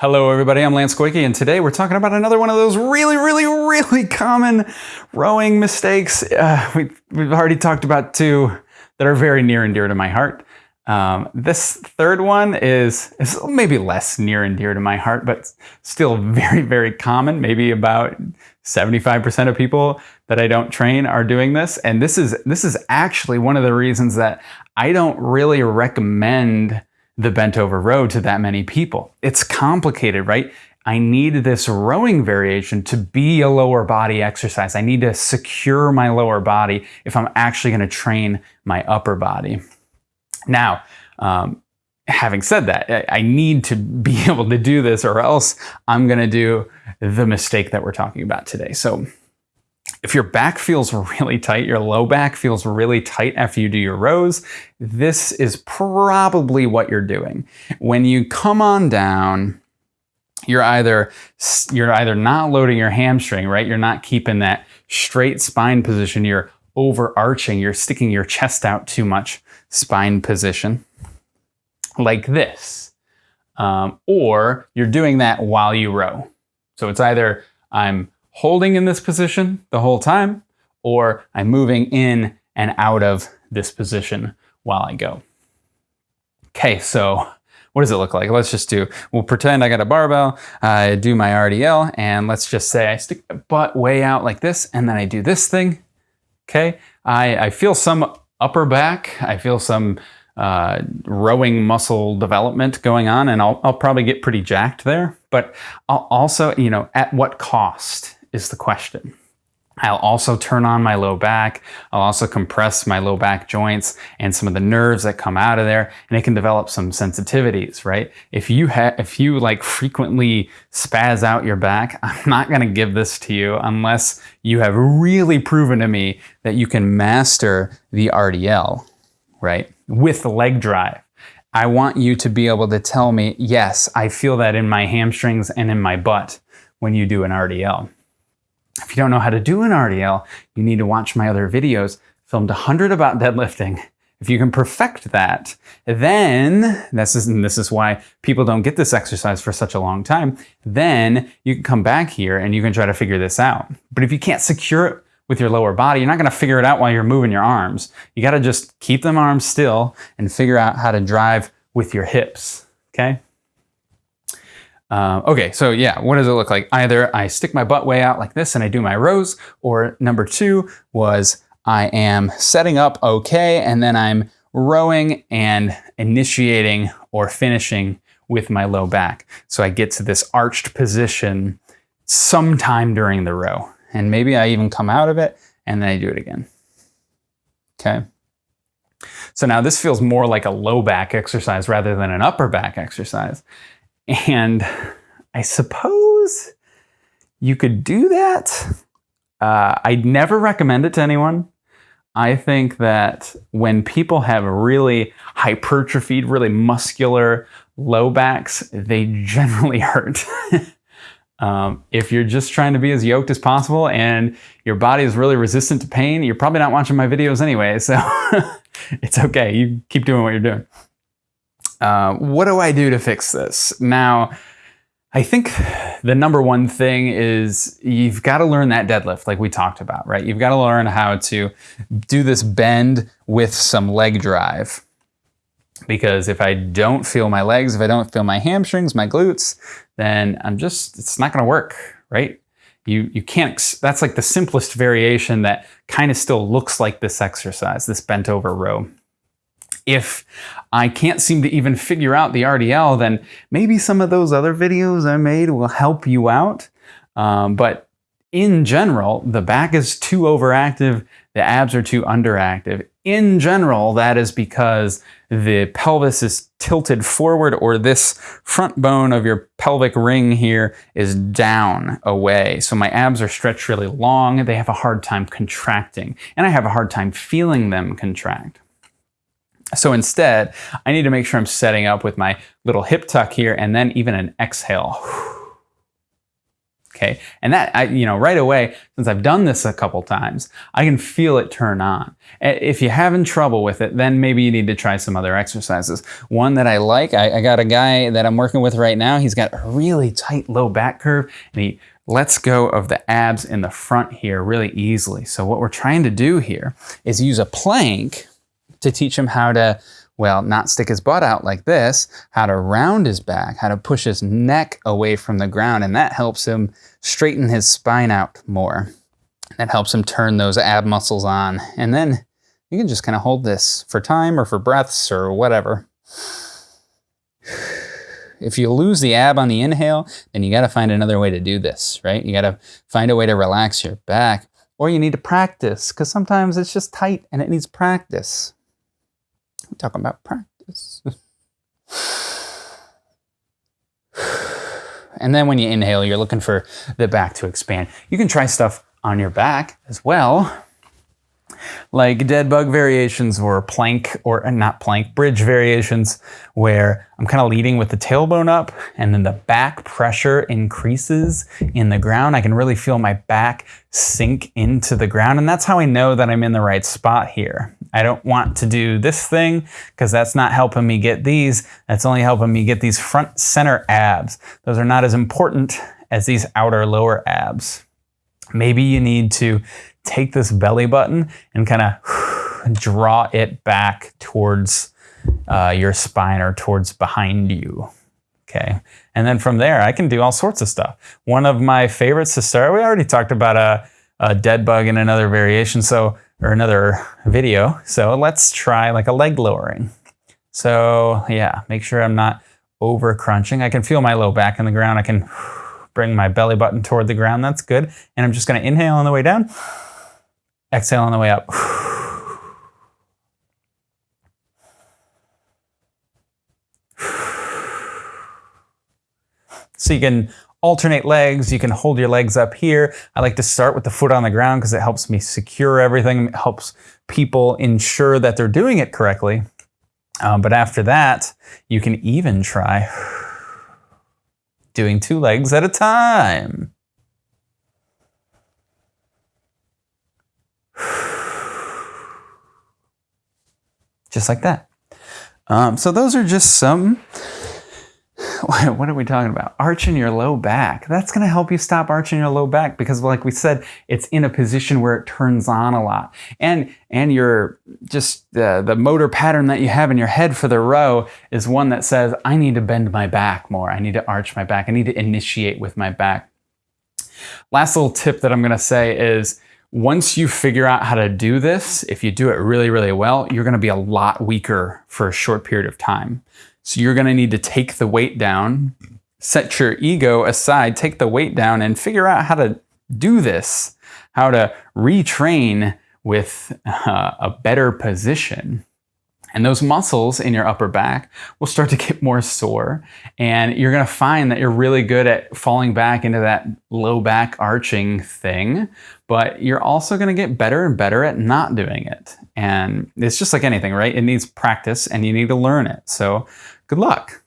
Hello everybody, I'm Lance Koike and today we're talking about another one of those really, really, really common rowing mistakes. Uh, we, we've already talked about two that are very near and dear to my heart. Um, this third one is, is maybe less near and dear to my heart, but still very, very common. Maybe about 75% of people that I don't train are doing this. And this is, this is actually one of the reasons that I don't really recommend the bent over row to that many people. It's complicated, right? I need this rowing variation to be a lower body exercise. I need to secure my lower body if I'm actually going to train my upper body. Now, um, having said that, I need to be able to do this or else I'm going to do the mistake that we're talking about today. So if your back feels really tight, your low back feels really tight after you do your rows, this is probably what you're doing. When you come on down, you're either you're either not loading your hamstring, right? You're not keeping that straight spine position. You're overarching, you're sticking your chest out too much spine position like this. Um, or you're doing that while you row. So it's either I'm holding in this position the whole time, or I'm moving in and out of this position while I go. Okay, so what does it look like? Let's just do, we'll pretend I got a barbell, I do my RDL, and let's just say I stick my butt way out like this, and then I do this thing, okay? I, I feel some upper back, I feel some uh, rowing muscle development going on, and I'll, I'll probably get pretty jacked there, but I'll also, you know, at what cost? Is the question. I'll also turn on my low back. I'll also compress my low back joints and some of the nerves that come out of there, and it can develop some sensitivities, right? If you have, if you like frequently spaz out your back, I'm not going to give this to you unless you have really proven to me that you can master the RDL, right? With leg drive. I want you to be able to tell me, yes, I feel that in my hamstrings and in my butt when you do an RDL. If you don't know how to do an RDL, you need to watch my other videos, filmed 100 about deadlifting. If you can perfect that, then, this is, this is why people don't get this exercise for such a long time, then you can come back here and you can try to figure this out. But if you can't secure it with your lower body, you're not gonna figure it out while you're moving your arms. You gotta just keep them arms still and figure out how to drive with your hips, okay? Uh, okay, so yeah, what does it look like? Either I stick my butt way out like this and I do my rows, or number two was I am setting up okay, and then I'm rowing and initiating or finishing with my low back. So I get to this arched position sometime during the row. And maybe I even come out of it and then I do it again. Okay. So now this feels more like a low back exercise rather than an upper back exercise. And I suppose you could do that. Uh, I'd never recommend it to anyone. I think that when people have really hypertrophied, really muscular low backs, they generally hurt. um, if you're just trying to be as yoked as possible and your body is really resistant to pain, you're probably not watching my videos anyway, so it's okay. You keep doing what you're doing. Uh, what do I do to fix this? Now, I think the number one thing is you've got to learn that deadlift like we talked about, right? You've got to learn how to do this bend with some leg drive. Because if I don't feel my legs, if I don't feel my hamstrings, my glutes, then I'm just, it's not going to work, right? You, you can't, that's like the simplest variation that kind of still looks like this exercise, this bent over row. If I can't seem to even figure out the RDL, then maybe some of those other videos I made will help you out. Um, but in general, the back is too overactive, the abs are too underactive. In general, that is because the pelvis is tilted forward or this front bone of your pelvic ring here is down away. So my abs are stretched really long, they have a hard time contracting, and I have a hard time feeling them contract. So instead, I need to make sure I'm setting up with my little hip tuck here and then even an exhale. Okay. And that, I, you know, right away, since I've done this a couple times, I can feel it turn on. If you're having trouble with it, then maybe you need to try some other exercises. One that I like, I, I got a guy that I'm working with right now. He's got a really tight low back curve and he lets go of the abs in the front here really easily. So what we're trying to do here is use a plank to teach him how to well, not stick his butt out like this, how to round his back, how to push his neck away from the ground, and that helps him straighten his spine out more. That helps him turn those ab muscles on. And then you can just kind of hold this for time or for breaths or whatever. If you lose the ab on the inhale, then you got to find another way to do this, right? You got to find a way to relax your back, or you need to practice because sometimes it's just tight and it needs practice. We're talking about practice. and then when you inhale, you're looking for the back to expand. You can try stuff on your back as well like dead bug variations or plank or uh, not plank, bridge variations where I'm kind of leading with the tailbone up and then the back pressure increases in the ground. I can really feel my back sink into the ground and that's how I know that I'm in the right spot here. I don't want to do this thing because that's not helping me get these. That's only helping me get these front center abs. Those are not as important as these outer lower abs. Maybe you need to take this belly button and kind of draw it back towards uh, your spine or towards behind you. Okay. And then from there, I can do all sorts of stuff. One of my favorites to start, we already talked about a, a dead bug in another variation, so or another video. So let's try like a leg lowering. So yeah, make sure I'm not over crunching. I can feel my low back in the ground. I can bring my belly button toward the ground. That's good. And I'm just going to inhale on the way down. Exhale on the way up. So you can alternate legs, you can hold your legs up here. I like to start with the foot on the ground because it helps me secure everything, it helps people ensure that they're doing it correctly. Um, but after that, you can even try doing two legs at a time. just like that. Um, so those are just some, what are we talking about? Arching your low back. That's going to help you stop arching your low back because like we said, it's in a position where it turns on a lot. And, and your, just the, the motor pattern that you have in your head for the row is one that says, I need to bend my back more. I need to arch my back. I need to initiate with my back. Last little tip that I'm going to say is, once you figure out how to do this, if you do it really, really well, you're gonna be a lot weaker for a short period of time. So you're gonna need to take the weight down, set your ego aside, take the weight down and figure out how to do this, how to retrain with uh, a better position. And those muscles in your upper back will start to get more sore. And you're going to find that you're really good at falling back into that low back arching thing. But you're also going to get better and better at not doing it. And it's just like anything, right? It needs practice and you need to learn it. So good luck.